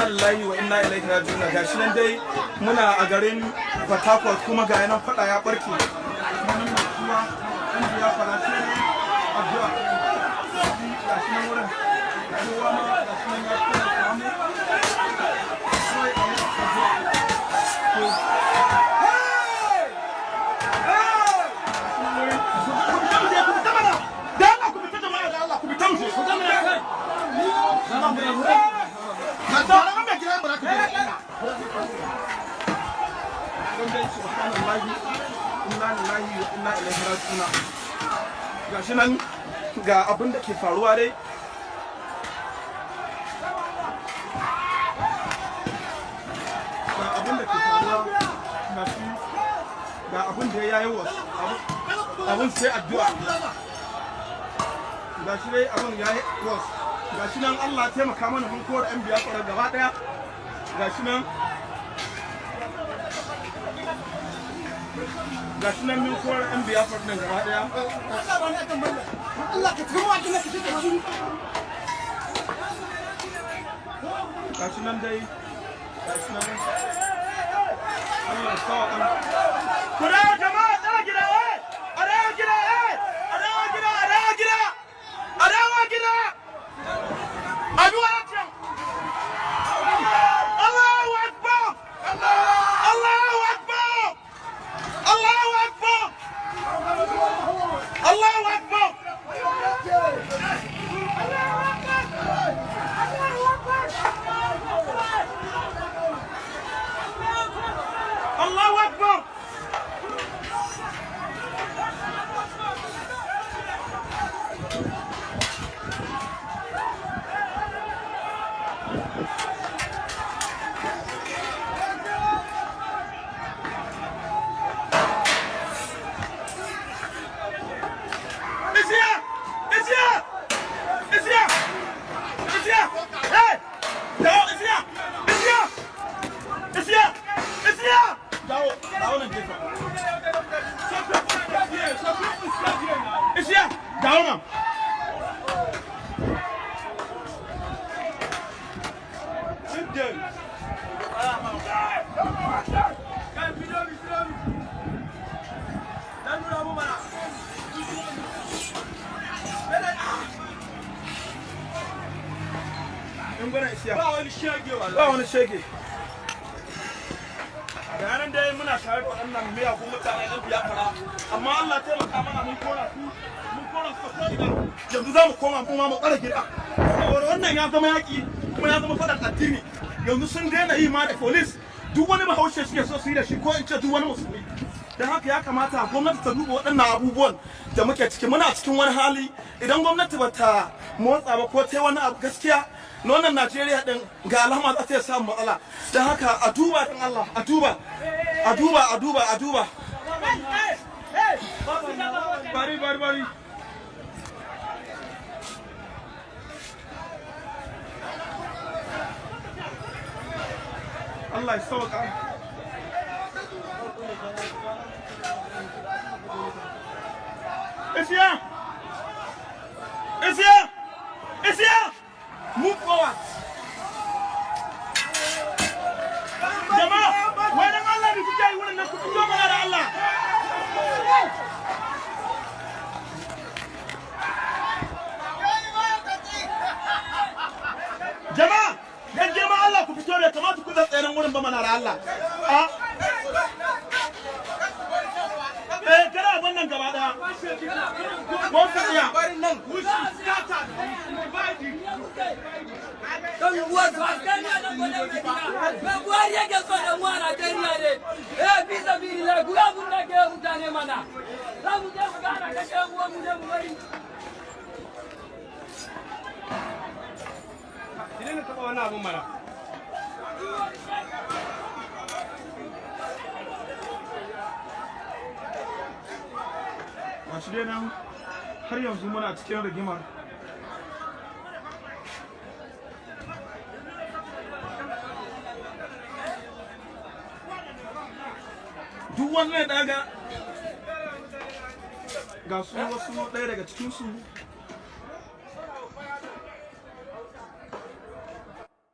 inna lillahi wa inna ilaihi raji'un. Gashi nan dai muna a garin Port kuma ga yanan fada ya barke. Gashi nan ga abin ke faruwa dai. Ga abin ke faruwa ga shi ya yi wasu abin sai addu'a. Ga shi dai abin ya yi wasu ga shi nan allah taimaka mana mun kowar yan biya kwarar gaba ɗaya ga shi nan ga shi nan mun kowar yan nan gaba ɗaya ga shi nan dai ga shi nan Allah ya sawa kan ku dawo jama'a! Dawo nan gefen. It's here! Dawo nan. Sit down. Muna tare da waɗannan miyagun mutane ɗan biya fara amma Allah taimaka mana mun kora su mun kora su ko ina yanzu za mu koma mu mu tsara gida. Saboda wannan ya zama yaƙi kuma ya zama faɗan addini. Yanzu sun daina yi ma da police. Duk wani bahaushe suke so su yi da shi ko in ce duk wani musulmi. Don haka ya kamata gwamnati ta duba waɗannan abubuwan da muke ciki. Muna cikin wani hali. Idan gwamnati ba ta motsa ba ko ta wani abu gaskiya na wannan najeriya din ga alama za ta iya samun matsala. Don haka a duba din allah a duba. A duba a duba a duba. Bari bari bari. Allah ya sauka. Ba mana da Allah. A Eh, kana wannan gaba ɗaya. Ko ka iya. Don uwa su askari a nan gwanon Madina. Me Buhari yake so da mu a Najeriya ne. Eh, fi sabili la ku abun da ke mutane mana. Za mu je mu gana kashe yan uwan mu ne mu bari. Idan ka taɓa wani abun mana. Gashi dai nan har yanzu muna cikin rigimar. Duk wannan daga ga su wasu ɗaya daga cikinsu